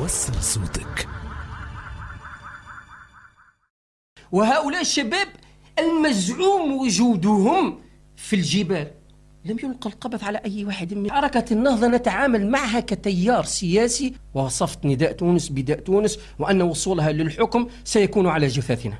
وصل صوتك. وهؤلاء الشباب المزعوم وجودهم في الجبال. لم يلقى القبض على أي واحد من حركة النهضة. نتعامل معها كتيار سياسي. ووصفت نداء تونس بداء تونس وأن وصولها للحكم سيكون على جثثنا.